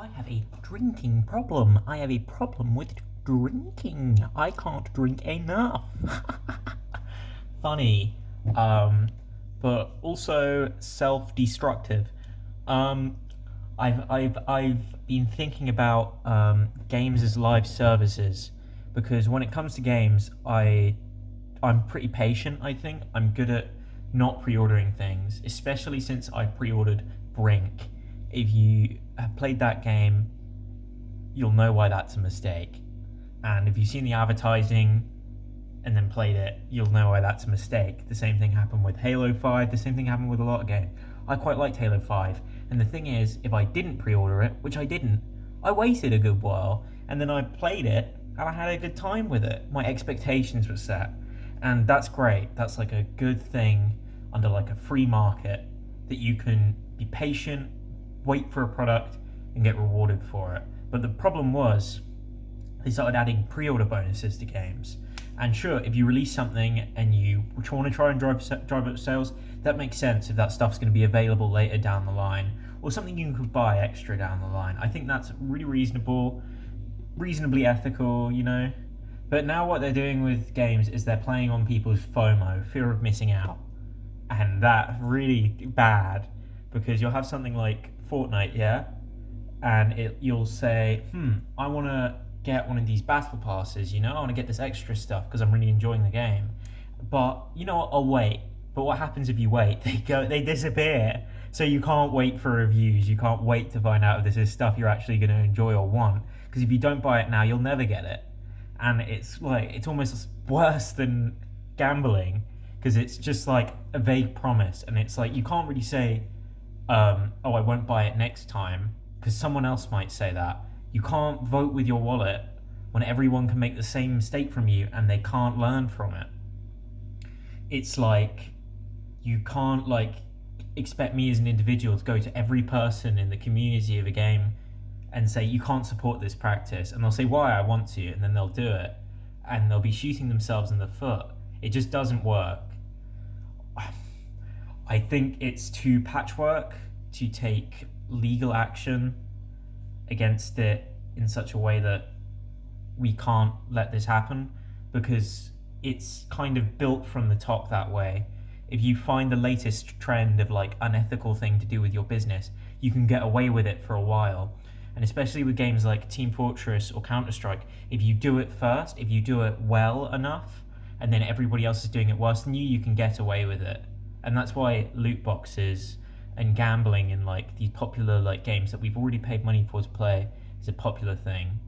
I have a drinking problem. I have a problem with drinking. I can't drink enough. Funny, um, but also self-destructive. Um, I've I've I've been thinking about um, games as live services because when it comes to games, I I'm pretty patient. I think I'm good at not pre-ordering things, especially since I pre-ordered Brink. If you have played that game, you'll know why that's a mistake. And if you've seen the advertising and then played it, you'll know why that's a mistake. The same thing happened with Halo 5, the same thing happened with a lot of games. I quite liked Halo 5, and the thing is, if I didn't pre-order it, which I didn't, I waited a good while, and then I played it, and I had a good time with it. My expectations were set, and that's great. That's like a good thing under like a free market that you can be patient, wait for a product, and get rewarded for it. But the problem was, they started adding pre-order bonuses to games. And sure, if you release something and you want to try and drive drive up sales, that makes sense if that stuff's going to be available later down the line, or something you could buy extra down the line. I think that's really reasonable, reasonably ethical, you know. But now what they're doing with games is they're playing on people's FOMO, fear of missing out, and that really bad because you'll have something like Fortnite, yeah, and it you'll say, hmm, I want to get one of these battle passes, you know, I want to get this extra stuff because I'm really enjoying the game. But you know what? I'll wait. But what happens if you wait? They go, they disappear. So you can't wait for reviews. You can't wait to find out if this is stuff you're actually going to enjoy or want. Because if you don't buy it now, you'll never get it. And it's like it's almost worse than gambling because it's just like a vague promise, and it's like you can't really say, um, "Oh, I won't buy it next time," because someone else might say that you can't vote with your wallet when everyone can make the same mistake from you and they can't learn from it. It's like you can't like expect me as an individual to go to every person in the community of a game and say you can't support this practice and they'll say why I want to and then they'll do it and they'll be shooting themselves in the foot. It just doesn't work. I think it's too patchwork to take legal action against it in such a way that we can't let this happen because it's kind of built from the top that way. If you find the latest trend of like unethical thing to do with your business, you can get away with it for a while. And especially with games like Team Fortress or Counter-Strike, if you do it first, if you do it well enough, and then everybody else is doing it worse than you, you can get away with it. And that's why loot boxes and gambling in like these popular like games that we've already paid money for to play is a popular thing.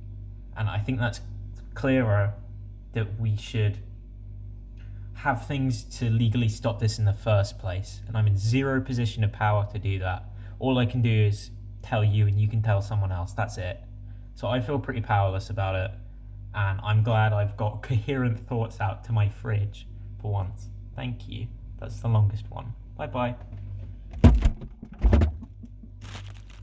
And i think that's clearer that we should have things to legally stop this in the first place. And i'm in zero position of power to do that. All i can do is tell you and you can tell someone else. That's it. So i feel pretty powerless about it. And i'm glad i've got coherent thoughts out to my fridge for once. Thank you that's the longest one. Bye bye.